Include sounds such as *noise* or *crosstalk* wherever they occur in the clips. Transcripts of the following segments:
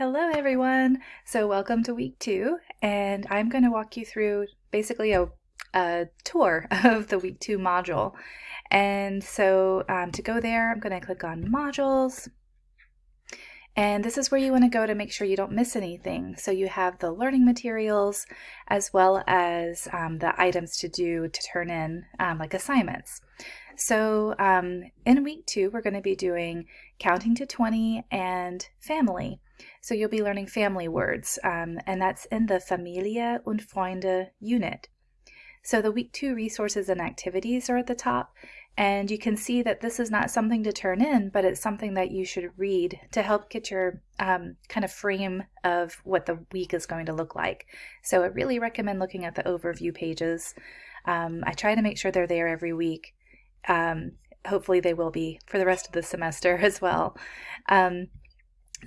Hello everyone! So welcome to week two and I'm going to walk you through basically a, a tour *laughs* of the week two module. And so um, to go there I'm going to click on modules and this is where you want to go to make sure you don't miss anything. So you have the learning materials as well as um, the items to do to turn in um, like assignments. So um, in week two, we're going to be doing counting to 20 and family. So you'll be learning family words, um, and that's in the Familie und Freunde unit. So the week two resources and activities are at the top, and you can see that this is not something to turn in, but it's something that you should read to help get your um, kind of frame of what the week is going to look like. So I really recommend looking at the overview pages. Um, I try to make sure they're there every week. Um, hopefully they will be for the rest of the semester *laughs* as well. Um,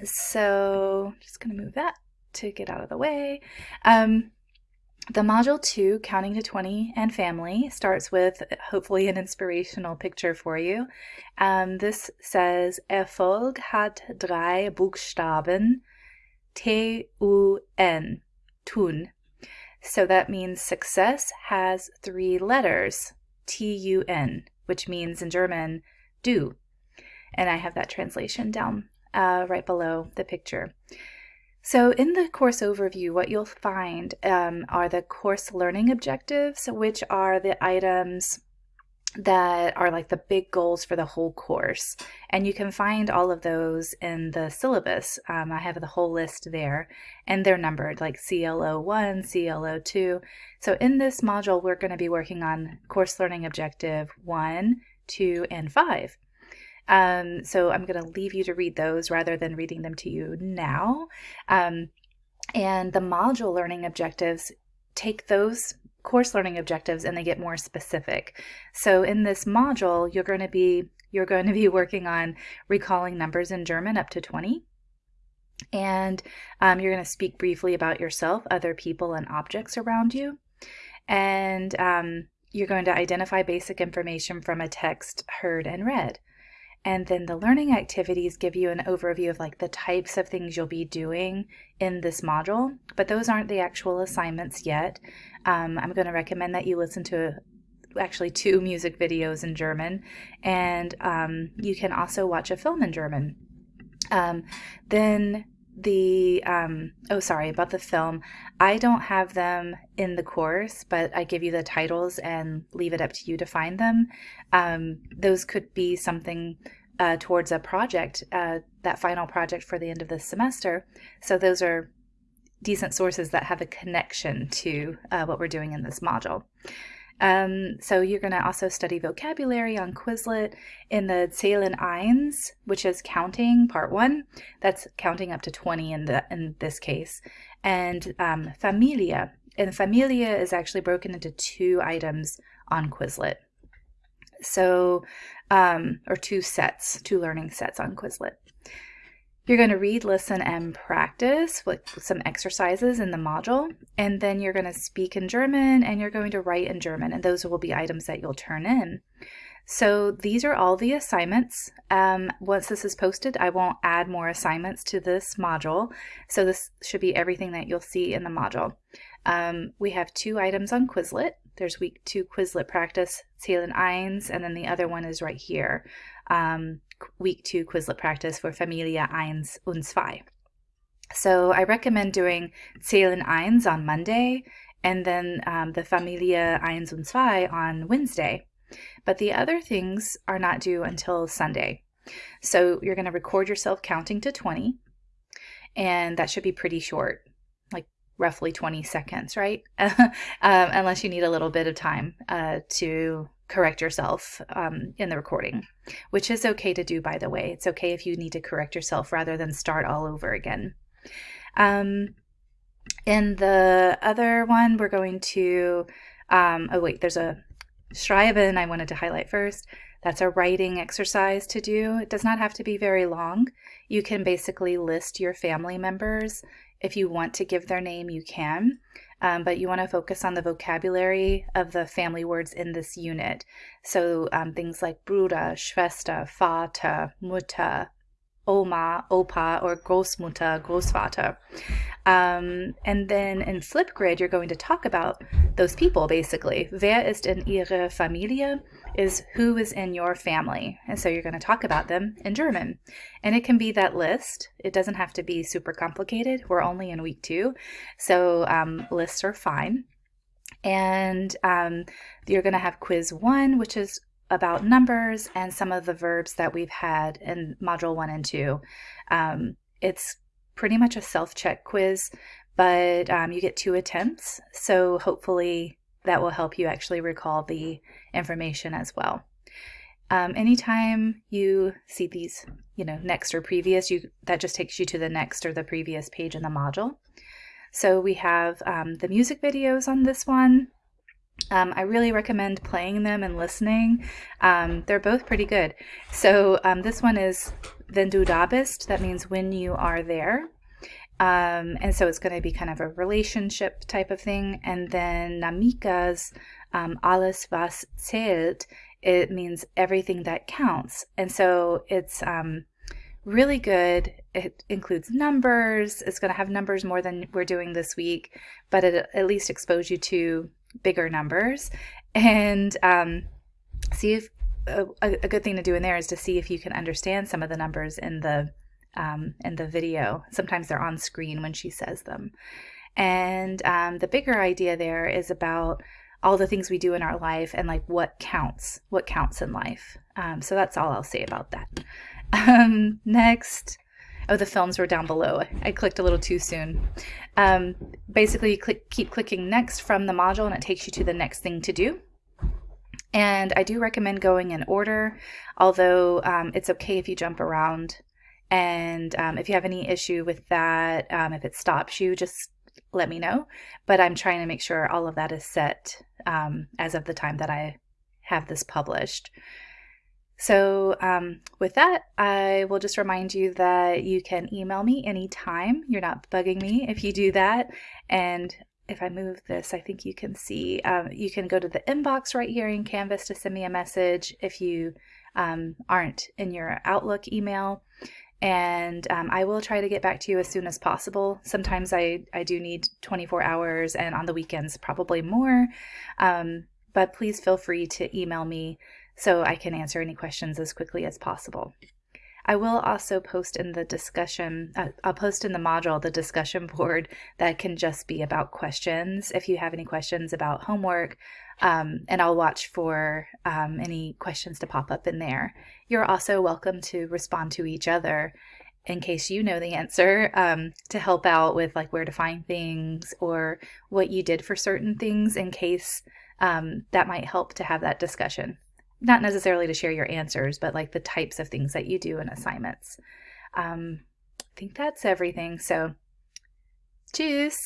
so just going to move that to get out of the way. Um, the module two, counting to 20 and family, starts with hopefully an inspirational picture for you. Um, this says, Erfolg hat drei Buchstaben, T-U-N, tun. So that means success has three letters, T-U-N, which means in German, do. And I have that translation down uh, right below the picture. So in the course overview, what you'll find um, are the course learning objectives, which are the items that are like the big goals for the whole course. And you can find all of those in the syllabus. Um, I have the whole list there and they're numbered like CLO1, CLO2. So in this module, we're going to be working on course learning objective 1, 2, and 5. Um, so I'm going to leave you to read those rather than reading them to you now. Um, and the module learning objectives take those course learning objectives and they get more specific. So in this module, you're going to be you're going to be working on recalling numbers in German up to 20. And um, you're going to speak briefly about yourself, other people, and objects around you. And um, you're going to identify basic information from a text heard and read. And then the learning activities give you an overview of like the types of things you'll be doing in this module, but those aren't the actual assignments yet. Um, I'm going to recommend that you listen to actually two music videos in German, and um, you can also watch a film in German. Um, then the um oh sorry about the film. I don't have them in the course but i give you the titles and leave it up to you to find them. Um those could be something uh, towards a project uh, that final project for the end of the semester. So those are decent sources that have a connection to uh, what we're doing in this module um, so you're going to also study vocabulary on Quizlet in the Zählen eins, which is counting part one. That's counting up to 20 in the in this case. And um, Familie. And Familie is actually broken into two items on Quizlet. So, um, or two sets, two learning sets on Quizlet. You're going to read, listen, and practice with some exercises in the module. And then you're going to speak in German and you're going to write in German. And those will be items that you'll turn in. So these are all the assignments. Um, once this is posted, I won't add more assignments to this module. So this should be everything that you'll see in the module. Um, we have two items on Quizlet. There's week two Quizlet practice, Zählen eins, and then the other one is right here. Um, week two Quizlet practice for Familie eins und zwei. So I recommend doing Zählen eins on Monday and then um, the Familie eins und zwei on Wednesday. But the other things are not due until Sunday. So you're going to record yourself counting to 20, and that should be pretty short, roughly 20 seconds, right? *laughs* um, unless you need a little bit of time uh, to correct yourself um, in the recording, which is okay to do, by the way. It's okay if you need to correct yourself rather than start all over again. Um, in the other one, we're going to, um, oh wait, there's a Schreiben I wanted to highlight first. That's a writing exercise to do. It does not have to be very long. You can basically list your family members. If you want to give their name, you can um, but you want to focus on the vocabulary of the family words in this unit. So um, things like Bruder, Schwester, Vater, Mutter, Oma, Opa, or Großmutter, Großvater. Um, and then in Flipgrid, you're going to talk about those people basically. Wer ist in Ihre Familie is who is in your family. And so you're going to talk about them in German. And it can be that list. It doesn't have to be super complicated. We're only in week two. So um, lists are fine. And um, you're going to have quiz one, which is about numbers and some of the verbs that we've had in module one and two. Um, it's pretty much a self check quiz, but um, you get two attempts. So hopefully that will help you actually recall the information as well. Um, anytime you see these, you know, next or previous, you that just takes you to the next or the previous page in the module. So we have um, the music videos on this one. Um, I really recommend playing them and listening. Um, they're both pretty good. So um, this one is Wenn du that means when you are there. Um, and so it's going to be kind of a relationship type of thing. And then Namika's um, Alles was zählt, it means everything that counts. And so it's um, really good. It includes numbers. It's going to have numbers more than we're doing this week, but it at least expose you to bigger numbers and um, see if a, a, good thing to do in there is to see if you can understand some of the numbers in the um, in the video. Sometimes they're on screen when she says them. And um, the bigger idea there is about all the things we do in our life and like what counts, what counts in life. Um, so that's all I'll say about that. *laughs* Um, next, oh, the films were down below. I clicked a little too soon. Um, basically, you click, keep clicking next from the module and it takes you to the next thing to do. And I do recommend going in order, although um, it's okay if you jump around. And um, if you have any issue with that, um, if it stops you, just let me know. But I'm trying to make sure all of that is set um, as of the time that I have this published. So, um, with that, I will just remind you that you can email me anytime. You're not bugging me if you do that. And if I move this, I think you can see, um, you can go to the inbox right here in Canvas to send me a message if you um, aren't in your Outlook email. And um, I will try to get back to you as soon as possible. Sometimes I, I do need 24 hours, and on the weekends, probably more. Um, but please feel free to email me so I can answer any questions as quickly as possible. I will also post in the discussion, uh, I'll post in the module the discussion board that can just be about questions if you have any questions about homework, um, and I'll watch for um, any questions to pop up in there. You're also welcome to respond to each other in case you know the answer um, to help out with like where to find things or what you did for certain things in case um, that might help to have that discussion not necessarily to share your answers, but like the types of things that you do in assignments. Um, I think that's everything. So, cheers.